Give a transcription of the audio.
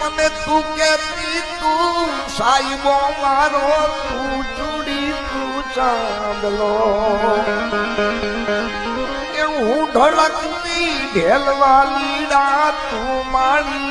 મને તું કેતી, તું સાહેબો મારો, તું ચૂડી, તું ચાંદલો. હું ઢળકતી ઢેલવા લીડા તું મારી